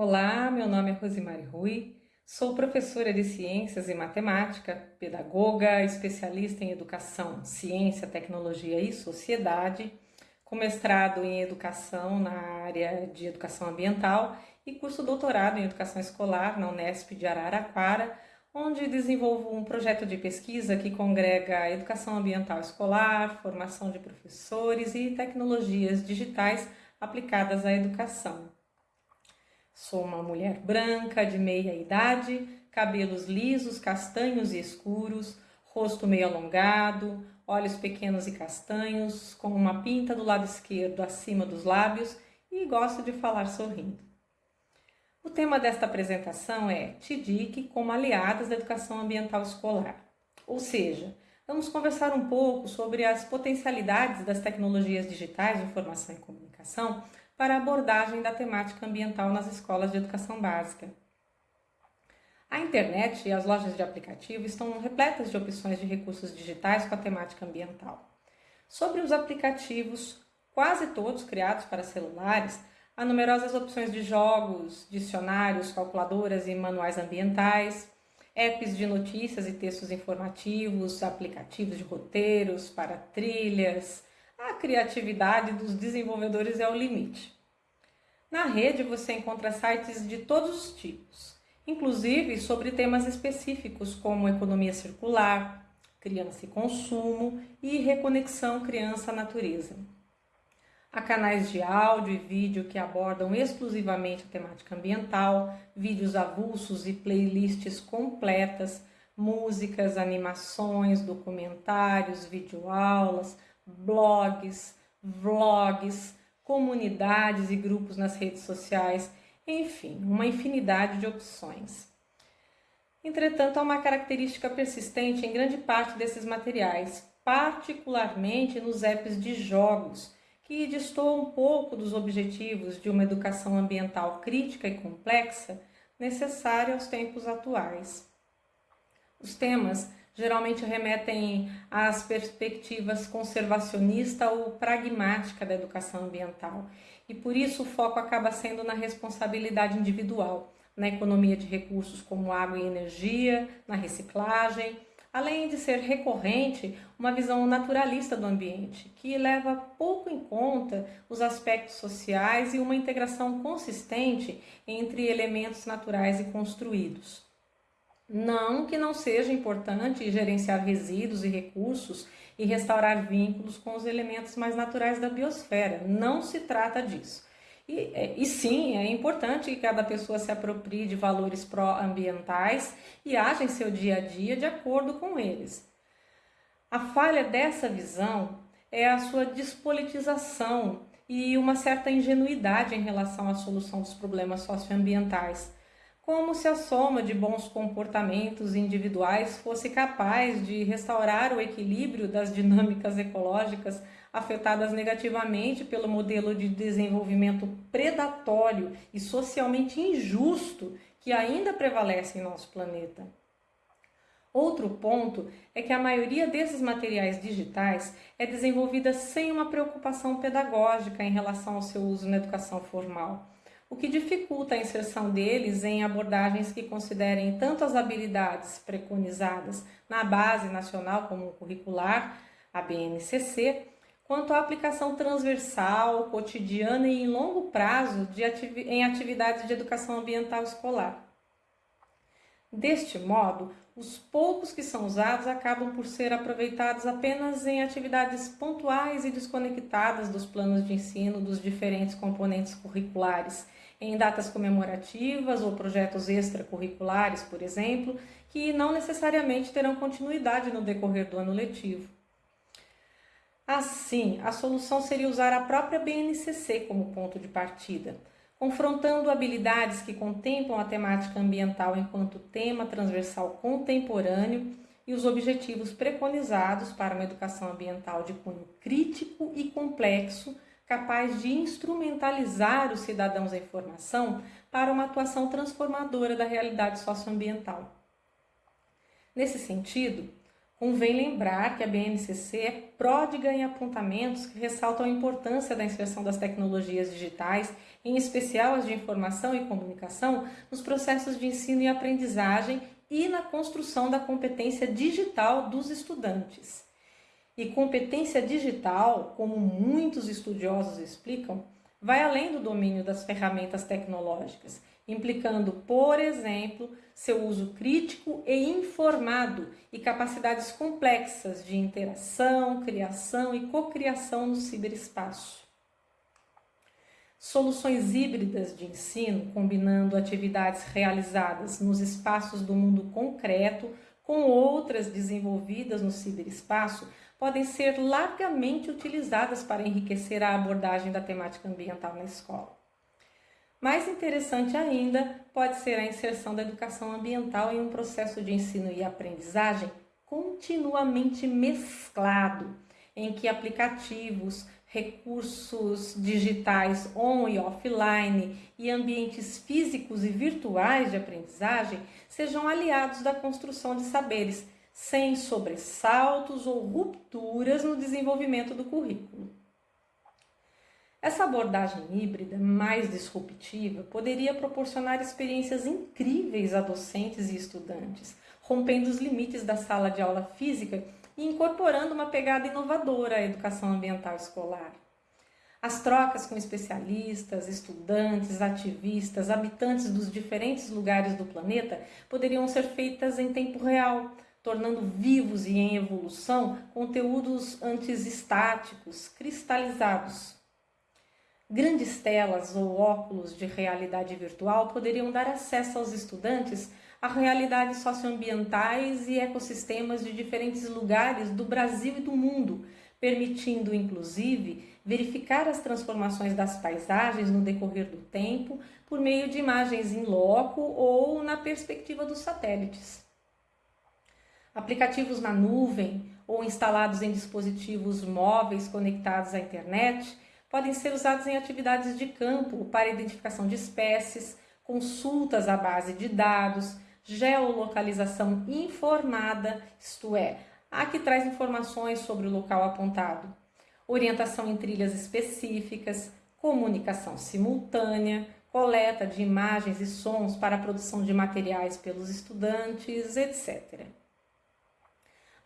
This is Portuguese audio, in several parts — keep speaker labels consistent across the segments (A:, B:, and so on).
A: Olá, meu nome é Rosimari Rui, sou professora de Ciências e Matemática, pedagoga, especialista em Educação, Ciência, Tecnologia e Sociedade, com mestrado em Educação na área de Educação Ambiental e curso doutorado em Educação Escolar na Unesp de Araraquara, onde desenvolvo um projeto de pesquisa que congrega educação ambiental escolar, formação de professores e tecnologias digitais aplicadas à educação. Sou uma mulher branca, de meia idade, cabelos lisos, castanhos e escuros, rosto meio alongado, olhos pequenos e castanhos, com uma pinta do lado esquerdo acima dos lábios e gosto de falar sorrindo. O tema desta apresentação é TIDIC como aliadas da educação ambiental escolar. Ou seja, vamos conversar um pouco sobre as potencialidades das tecnologias digitais de informação e comunicação para a abordagem da temática ambiental nas escolas de educação básica. A internet e as lojas de aplicativo estão repletas de opções de recursos digitais com a temática ambiental. Sobre os aplicativos, quase todos criados para celulares, há numerosas opções de jogos, dicionários, calculadoras e manuais ambientais, apps de notícias e textos informativos, aplicativos de roteiros para trilhas, a criatividade dos desenvolvedores é o limite. Na rede você encontra sites de todos os tipos, inclusive sobre temas específicos como economia circular, criança e consumo e reconexão criança-natureza. Há canais de áudio e vídeo que abordam exclusivamente a temática ambiental, vídeos avulsos e playlists completas, músicas, animações, documentários, videoaulas, blogs, vlogs, comunidades e grupos nas redes sociais, enfim, uma infinidade de opções. Entretanto, há uma característica persistente em grande parte desses materiais, particularmente nos apps de jogos, que destoam um pouco dos objetivos de uma educação ambiental crítica e complexa necessária aos tempos atuais. Os temas geralmente remetem às perspectivas conservacionista ou pragmática da educação ambiental, e por isso o foco acaba sendo na responsabilidade individual, na economia de recursos como água e energia, na reciclagem, além de ser recorrente uma visão naturalista do ambiente, que leva pouco em conta os aspectos sociais e uma integração consistente entre elementos naturais e construídos. Não que não seja importante gerenciar resíduos e recursos e restaurar vínculos com os elementos mais naturais da biosfera. Não se trata disso. E, é, e sim, é importante que cada pessoa se aproprie de valores pró-ambientais e haja em seu dia a dia de acordo com eles. A falha dessa visão é a sua despolitização e uma certa ingenuidade em relação à solução dos problemas socioambientais como se a soma de bons comportamentos individuais fosse capaz de restaurar o equilíbrio das dinâmicas ecológicas afetadas negativamente pelo modelo de desenvolvimento predatório e socialmente injusto que ainda prevalece em nosso planeta. Outro ponto é que a maioria desses materiais digitais é desenvolvida sem uma preocupação pedagógica em relação ao seu uso na educação formal o que dificulta a inserção deles em abordagens que considerem tanto as habilidades preconizadas na base nacional como curricular, a BNCC, quanto a aplicação transversal, cotidiana e em longo prazo de ativi em atividades de educação ambiental escolar. Deste modo, os poucos que são usados acabam por ser aproveitados apenas em atividades pontuais e desconectadas dos planos de ensino dos diferentes componentes curriculares em datas comemorativas ou projetos extracurriculares, por exemplo, que não necessariamente terão continuidade no decorrer do ano letivo. Assim, a solução seria usar a própria BNCC como ponto de partida, confrontando habilidades que contemplam a temática ambiental enquanto tema transversal contemporâneo e os objetivos preconizados para uma educação ambiental de cunho crítico e complexo capaz de instrumentalizar os cidadãos em formação para uma atuação transformadora da realidade socioambiental. Nesse sentido, Convém lembrar que a BNCC é pródiga em apontamentos que ressaltam a importância da inserção das tecnologias digitais, em especial as de informação e comunicação, nos processos de ensino e aprendizagem e na construção da competência digital dos estudantes. E competência digital, como muitos estudiosos explicam, vai além do domínio das ferramentas tecnológicas implicando, por exemplo, seu uso crítico e informado e capacidades complexas de interação, criação e cocriação no ciberespaço. Soluções híbridas de ensino, combinando atividades realizadas nos espaços do mundo concreto com outras desenvolvidas no ciberespaço, podem ser largamente utilizadas para enriquecer a abordagem da temática ambiental na escola. Mais interessante ainda pode ser a inserção da educação ambiental em um processo de ensino e aprendizagem continuamente mesclado, em que aplicativos, recursos digitais on e offline e ambientes físicos e virtuais de aprendizagem sejam aliados da construção de saberes, sem sobressaltos ou rupturas no desenvolvimento do currículo. Essa abordagem híbrida mais disruptiva poderia proporcionar experiências incríveis a docentes e estudantes, rompendo os limites da sala de aula física e incorporando uma pegada inovadora à educação ambiental escolar. As trocas com especialistas, estudantes, ativistas, habitantes dos diferentes lugares do planeta poderiam ser feitas em tempo real, tornando vivos e em evolução conteúdos antes estáticos, cristalizados, Grandes telas ou óculos de realidade virtual poderiam dar acesso aos estudantes a realidades socioambientais e ecossistemas de diferentes lugares do Brasil e do mundo, permitindo inclusive verificar as transformações das paisagens no decorrer do tempo por meio de imagens em loco ou na perspectiva dos satélites. Aplicativos na nuvem ou instalados em dispositivos móveis conectados à internet podem ser usados em atividades de campo para identificação de espécies, consultas à base de dados, geolocalização informada, isto é, a que traz informações sobre o local apontado, orientação em trilhas específicas, comunicação simultânea, coleta de imagens e sons para a produção de materiais pelos estudantes, etc.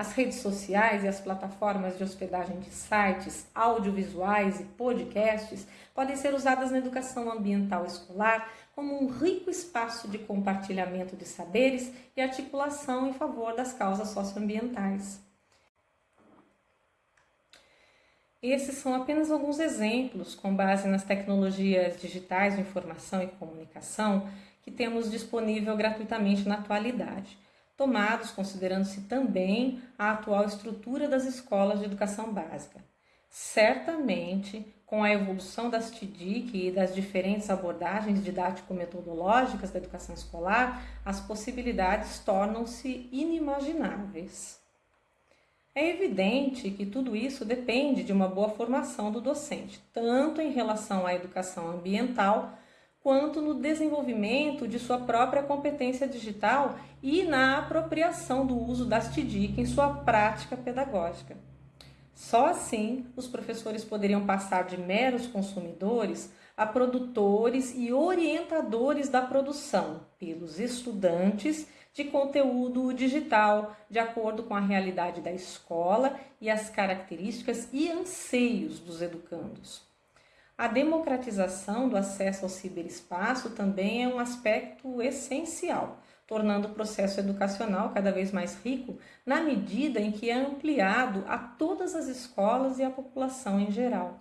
A: As redes sociais e as plataformas de hospedagem de sites, audiovisuais e podcasts podem ser usadas na educação ambiental escolar como um rico espaço de compartilhamento de saberes e articulação em favor das causas socioambientais. Esses são apenas alguns exemplos com base nas tecnologias digitais de informação e comunicação que temos disponível gratuitamente na atualidade tomados considerando-se também a atual estrutura das escolas de educação básica. Certamente, com a evolução das TDIC e das diferentes abordagens didático-metodológicas da educação escolar, as possibilidades tornam-se inimagináveis. É evidente que tudo isso depende de uma boa formação do docente, tanto em relação à educação ambiental quanto no desenvolvimento de sua própria competência digital e na apropriação do uso das TDIC em sua prática pedagógica. Só assim os professores poderiam passar de meros consumidores a produtores e orientadores da produção pelos estudantes de conteúdo digital, de acordo com a realidade da escola e as características e anseios dos educandos. A democratização do acesso ao ciberespaço também é um aspecto essencial, tornando o processo educacional cada vez mais rico na medida em que é ampliado a todas as escolas e a população em geral.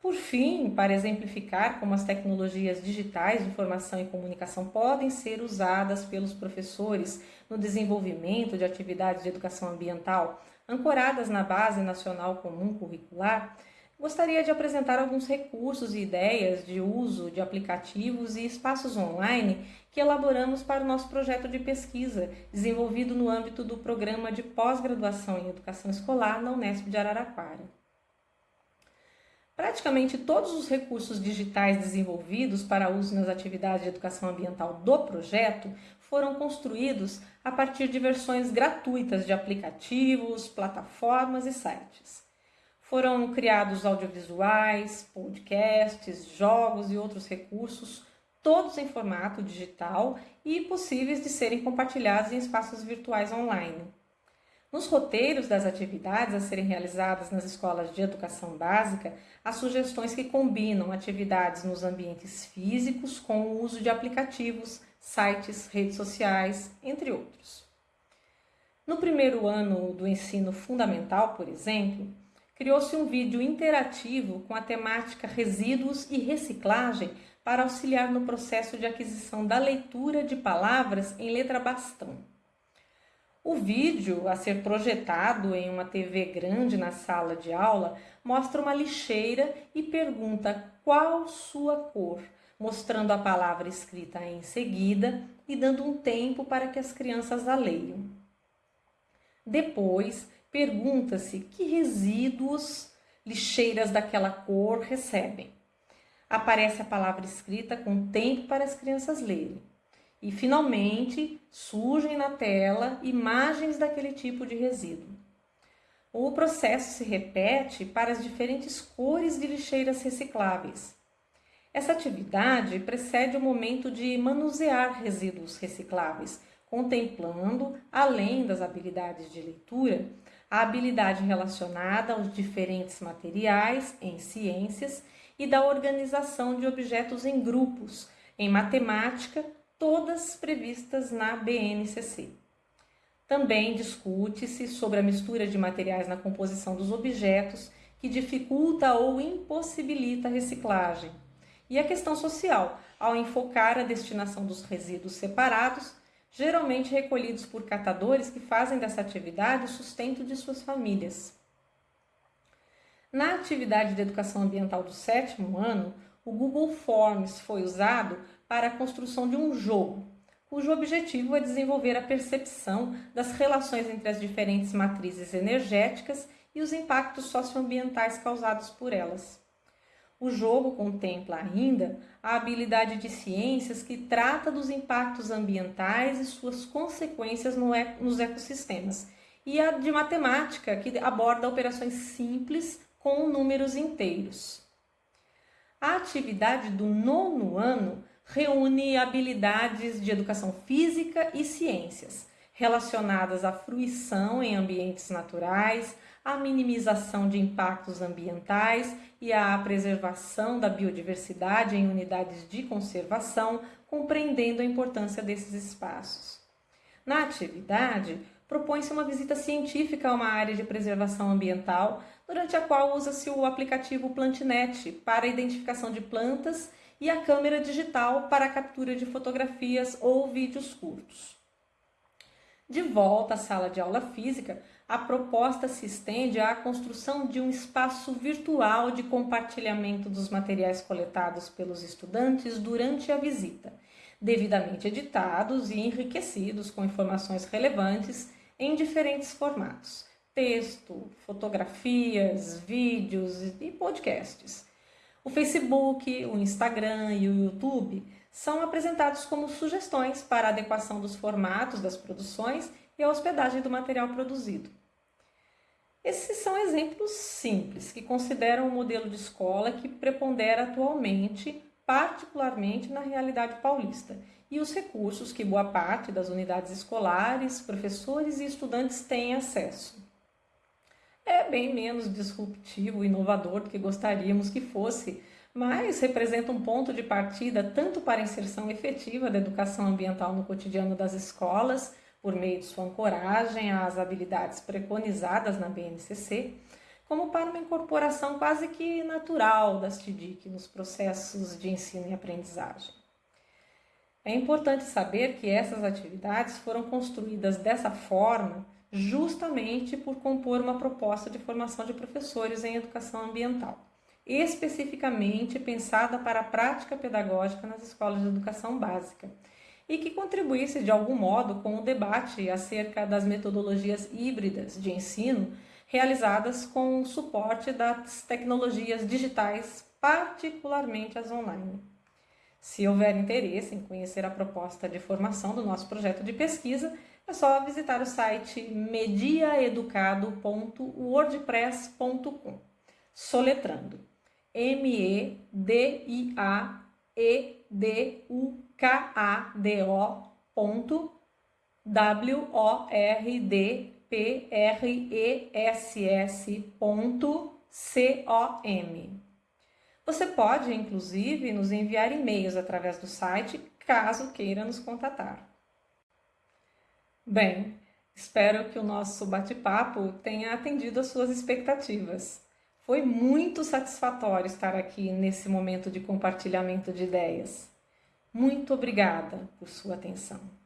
A: Por fim, para exemplificar como as tecnologias digitais de informação e comunicação podem ser usadas pelos professores no desenvolvimento de atividades de educação ambiental ancoradas na Base Nacional Comum Curricular, Gostaria de apresentar alguns recursos e ideias de uso de aplicativos e espaços online que elaboramos para o nosso projeto de pesquisa, desenvolvido no âmbito do programa de pós-graduação em educação escolar na Unesp de Araraquara. Praticamente todos os recursos digitais desenvolvidos para uso nas atividades de educação ambiental do projeto foram construídos a partir de versões gratuitas de aplicativos, plataformas e sites. Foram criados audiovisuais, podcasts, jogos e outros recursos, todos em formato digital e possíveis de serem compartilhados em espaços virtuais online. Nos roteiros das atividades a serem realizadas nas escolas de educação básica, há sugestões que combinam atividades nos ambientes físicos com o uso de aplicativos, sites, redes sociais, entre outros. No primeiro ano do ensino fundamental, por exemplo, criou-se um vídeo interativo com a temática resíduos e reciclagem para auxiliar no processo de aquisição da leitura de palavras em letra bastão. O vídeo, a ser projetado em uma TV grande na sala de aula, mostra uma lixeira e pergunta qual sua cor, mostrando a palavra escrita em seguida e dando um tempo para que as crianças a leiam. Depois, pergunta-se que resíduos lixeiras daquela cor recebem. Aparece a palavra escrita com tempo para as crianças lerem. E finalmente surgem na tela imagens daquele tipo de resíduo. O processo se repete para as diferentes cores de lixeiras recicláveis. Essa atividade precede o momento de manusear resíduos recicláveis, contemplando, além das habilidades de leitura, a habilidade relacionada aos diferentes materiais em ciências e da organização de objetos em grupos, em matemática, todas previstas na BNCC. Também discute-se sobre a mistura de materiais na composição dos objetos, que dificulta ou impossibilita a reciclagem. E a questão social, ao enfocar a destinação dos resíduos separados geralmente recolhidos por catadores que fazem dessa atividade o sustento de suas famílias. Na atividade de educação ambiental do sétimo ano, o Google Forms foi usado para a construção de um jogo, cujo objetivo é desenvolver a percepção das relações entre as diferentes matrizes energéticas e os impactos socioambientais causados por elas. O jogo contempla ainda a habilidade de ciências que trata dos impactos ambientais e suas consequências no nos ecossistemas, e a de matemática, que aborda operações simples com números inteiros. A atividade do nono ano reúne habilidades de educação física e ciências, relacionadas à fruição em ambientes naturais, à minimização de impactos ambientais e à preservação da biodiversidade em unidades de conservação, compreendendo a importância desses espaços. Na atividade, propõe-se uma visita científica a uma área de preservação ambiental, durante a qual usa-se o aplicativo Plantinet para a identificação de plantas e a câmera digital para a captura de fotografias ou vídeos curtos. De volta à sala de aula física, a proposta se estende à construção de um espaço virtual de compartilhamento dos materiais coletados pelos estudantes durante a visita, devidamente editados e enriquecidos com informações relevantes em diferentes formatos: texto, fotografias, vídeos e podcasts. O Facebook, o Instagram e o YouTube são apresentados como sugestões para adequação dos formatos das produções e a hospedagem do material produzido. Esses são exemplos simples que consideram o modelo de escola que prepondera atualmente, particularmente na realidade paulista, e os recursos que boa parte das unidades escolares, professores e estudantes têm acesso. É bem menos disruptivo e inovador do que gostaríamos que fosse, mas representa um ponto de partida tanto para a inserção efetiva da educação ambiental no cotidiano das escolas, por meio de sua ancoragem às habilidades preconizadas na BNCC, como para uma incorporação quase que natural das TDIC nos processos de ensino e aprendizagem. É importante saber que essas atividades foram construídas dessa forma justamente por compor uma proposta de formação de professores em educação ambiental especificamente pensada para a prática pedagógica nas escolas de educação básica e que contribuísse de algum modo com o debate acerca das metodologias híbridas de ensino realizadas com o suporte das tecnologias digitais, particularmente as online. Se houver interesse em conhecer a proposta de formação do nosso projeto de pesquisa, é só visitar o site mediaeducado.wordpress.com, soletrando M-E-D-I-A-E-D-U-K-A-D-O ponto W-O-R-D-P-R-E-S-S ponto C-O-M. Você pode, inclusive, nos enviar e-mails através do site, caso queira nos contatar. Bem, espero que o nosso bate-papo tenha atendido às suas expectativas. Foi muito satisfatório estar aqui nesse momento de compartilhamento de ideias. Muito obrigada por sua atenção.